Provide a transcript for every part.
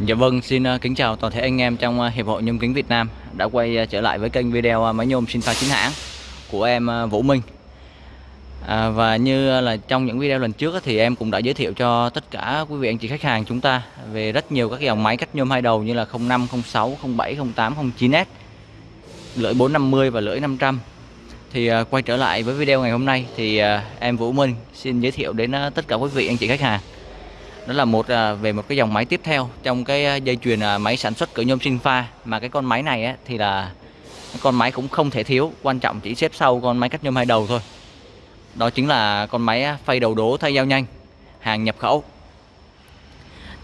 Dạ vâng, xin ờ, kính chào toàn thể anh em trong ờ, Hiệp hội Nhôm kính Việt Nam đã quay ờ, trở lại với kênh video máy nhôm sinh pha chính hãng của em Vũ Minh. À, và như là trong những video lần trước thì em cũng đã giới thiệu cho tất cả quý vị anh chị khách hàng chúng ta về rất nhiều các dòng máy cắt nhôm hai đầu như là 05, 06, 07, 08, 09S, lưỡi 450 và lưỡi 500. Thì quay trở lại với video ngày hôm nay thì em Vũ Minh xin giới thiệu đến tất cả quý vị anh chị khách hàng đó là một à, về một cái dòng máy tiếp theo. Trong cái à, dây chuyền à, máy sản xuất cửa nhôm sinh pha. Mà cái con máy này á, thì là con máy cũng không thể thiếu. Quan trọng chỉ xếp sau con máy cắt nhôm hai đầu thôi. Đó chính là con máy phay đầu đố thay dao nhanh hàng nhập khẩu.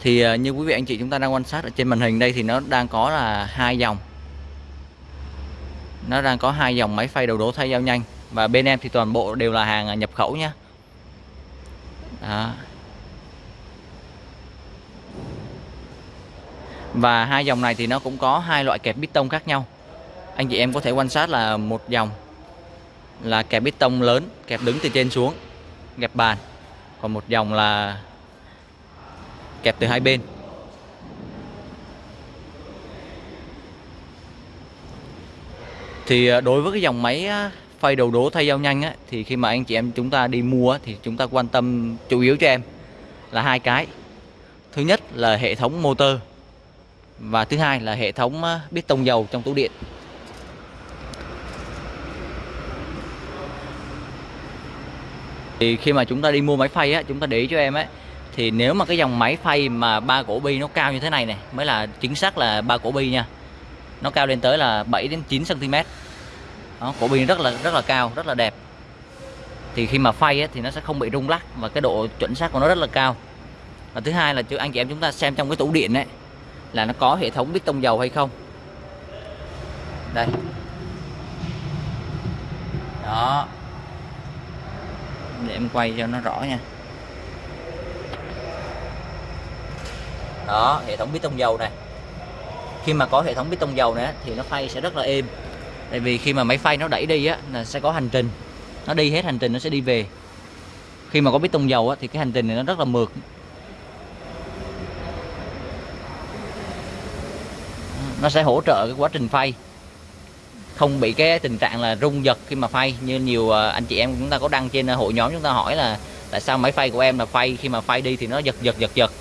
Thì như quý vị anh chị chúng ta đang quan sát ở trên màn hình đây thì nó đang có là hai dòng. Nó đang có hai dòng máy phay đầu đố thay dao nhanh. Và bên em thì toàn bộ đều là hàng nhập khẩu nhé đó. Và hai dòng này thì nó cũng có hai loại kẹp piston khác nhau. Anh chị em có thể quan sát là một dòng là kẹp piston lớn kẹp đứng từ trên xuống kẹp bàn. Còn một dòng là kẹp từ hai bên. Thì à, đối với cái dòng máy à, phay đầu đố thay dao nhanh á, thì khi mà anh chị em chúng ta đi mua thì chúng ta quan tâm chủ yếu cho em là hai cái. Thứ nhất là hệ thống motor và thứ hai là hệ thống ờ, biết tông dầu trong tủ điện. Thì khi mà chúng ta đi mua máy phay á chúng ta để ý cho em ấy thì nếu mà cái dòng máy phay mà ba cổ bi nó cao như thế này này mới là chính xác là ba cổ bi nha. Nó cao lên tới là 7 đến 9 cm đó, cổ bi rất là rất là cao rất là đẹp. Thì khi mà phay ấy, thì nó sẽ không bị rung lắc và cái độ chuẩn xác của nó rất là cao. Và thứ hai là anh chị em chúng ta xem trong cái tủ điện ấy là nó có hệ thống bít tông dầu hay không? Đây. Đó. Để em quay cho nó rõ nha. Đó hệ thống bít tông dầu này. Khi mà có hệ thống bít tông dầu này thì nó phay sẽ rất là êm. Tại vì khi mà máy phay nó đẩy đi á là sẽ có hành trình. Nó đi hết hành trình nó sẽ đi về. Khi mà có bít tông dầu á, thì cái hành trình này nó rất là mượt. Nó sẽ hỗ trợ cái quá trình phay. Không bị cái tình trạng là rung giật khi mà phay như nhiều à, anh chị em chúng ta có đăng trên à, hội nhóm chúng ta hỏi là tại sao máy phay của em là phay khi mà phay đi thì nó giật giật giật giật.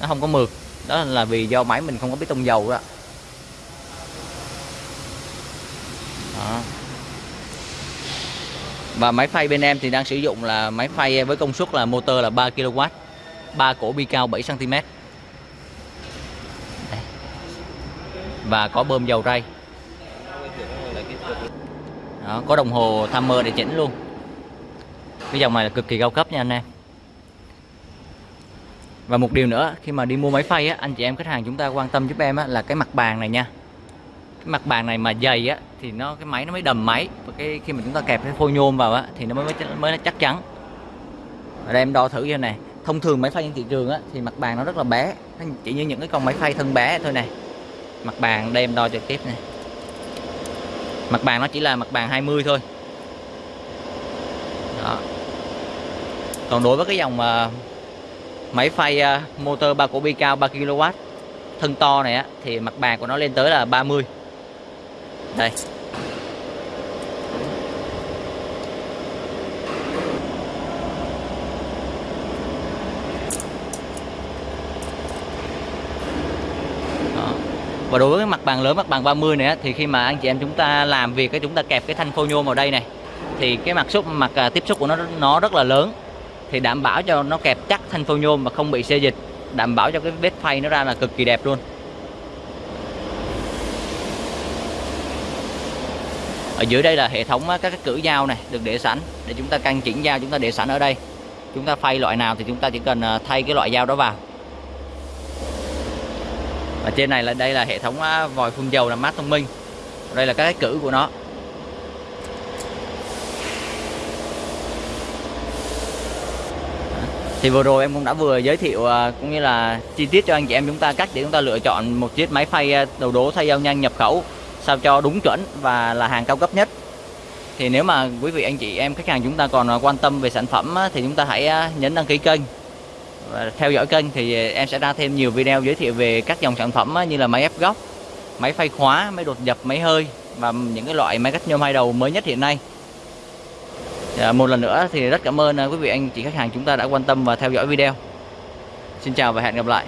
Nó không có mượt. Đó là vì do máy mình không có biết tông dầu đó, đó. và máy phay bên em thì đang sử dụng là máy phay với công suất là motor là 3 kW 3 cổ bi cao 7 cm và có bơm dầu ray. Đó, có đồng hồ timer để chỉnh luôn. Cái dòng này là cực kỳ cao cấp nha anh em. Và một điều nữa khi mà đi mua máy phay á anh chị em khách hàng chúng ta quan tâm giúp em á là cái mặt bàn này nha. Cái mặt bàn này mà dày á thì nó cái máy nó mới đầm máy. Và cái khi mà chúng ta kẹp cái phôi nhôm vào á thì nó mới mới, mới chắc chắn. Ở đây em đo thử cho này thông thường máy phay trên thị trường á thì mặt bàn nó rất là bé. Chỉ như những cái con máy phay thân bé thôi này mặt bàn đem đo trực tiếp này mặt bàn nó chỉ là mặt bàn 20 thôi. Đó. còn đối với cái dòng uh, máy phay uh, motor 3 cổ bi cao 3 kW thân to này á thì mặt bàn của nó lên tới là 30 đây. Và đối với cái mặt bàn lớn mặt bàn 30 này thì khi mà anh chị em chúng ta làm việc cái chúng ta kẹp cái thanh phô nhôm vào đây này thì cái mặt xúc mặt à, tiếp xúc của nó nó rất là lớn. Thì đảm bảo cho nó kẹp chắc thanh phô nhôm mà không bị xê dịch đảm bảo cho cái vết phay nó ra là cực kỳ đẹp luôn. Ở dưới đây là hệ thống các cái cử dao này được để sẵn để chúng ta căn chỉnh dao chúng ta để sẵn ở đây. Chúng ta phay loại nào thì chúng ta chỉ cần à, thay cái loại dao đó vào và trên này là đây là hệ thống à, vòi phun dầu làm mát thông minh. Đây là các cái cử của nó. Thì vừa rồi em cũng đã vừa giới thiệu à, cũng như là chi tiết cho anh chị em chúng ta cách để chúng ta lựa chọn một chiếc máy phay à, đầu đố thay dao nhanh nhập khẩu, sao cho đúng chuẩn và là hàng cao cấp nhất. Thì nếu mà quý vị, anh chị em, khách hàng chúng ta còn quan tâm về sản phẩm thì chúng ta hãy nhấn đăng ký kênh và theo dõi kênh thì à, em sẽ ra thêm nhiều video giới thiệu về các dòng sản phẩm như là máy ép góc máy phay khóa máy đột nhập, máy hơi và những cái loại máy cắt nhôm hai đầu mới nhất hiện nay. À, một lần nữa thì rất cảm ơn à, quý vị anh chị khách hàng chúng ta đã quan tâm và theo dõi video. Xin chào và hẹn gặp lại.